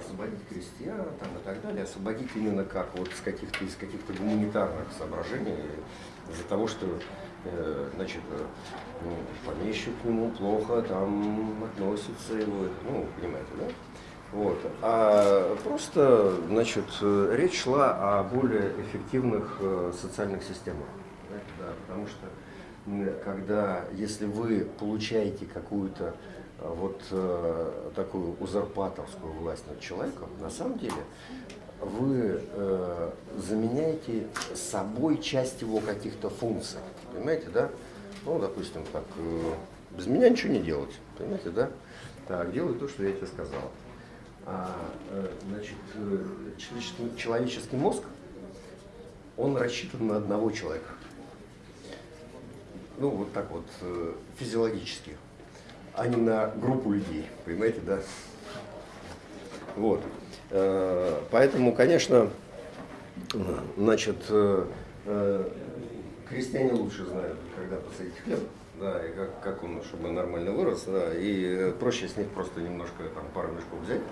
освободить крестьян там, и так далее, освободить именно как вот с каких-то из каких-то гуманитарных соображений, из-за того, что э, значит, э, ну, помещик к нему плохо там относится его, ну, понимаете, да? Вот. А просто, значит, э, речь шла о более эффективных э, социальных системах. Да, потому что когда, если вы получаете какую-то э, вот э, такую узурпаторскую власть над человеком, на самом деле вы э, заменяете собой часть его каких-то функций. Понимаете, да? Ну, допустим, так, э, без меня ничего не делать. Понимаете, да? Так, делай то, что я тебе сказал. А, э, значит, э, человеческий, человеческий мозг, он рассчитан на одного человека ну, вот так вот, э, физиологически, а не на группу людей, понимаете, да? Вот. Э, поэтому, конечно, значит, э, крестьяне лучше знают, когда посадить хлеб, да, и как, как он, чтобы нормально вырос, да, и проще с них просто немножко, там, пару мешков взять,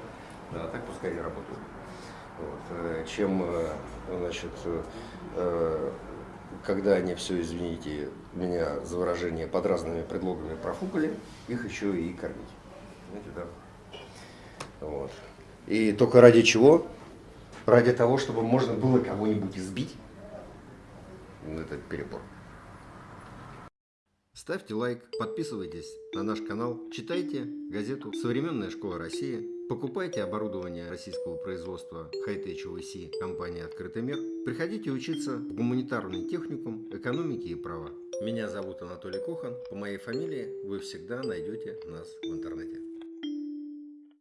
да, так пускай и работают. Вот, чем, значит, когда они все, извините меня за выражение, под разными предлогами профукали, их еще и кормить. Знаете, да? Вот. И только ради чего? Ради того, чтобы можно было кого-нибудь избить. Это перебор. Ставьте лайк, подписывайтесь на наш канал, читайте газету «Современная школа России», покупайте оборудование российского производства Hightech OVC компании «Открытый мир», приходите учиться в гуманитарный техникум экономики и права. Меня зовут Анатолий Кохан, по моей фамилии вы всегда найдете нас в интернете.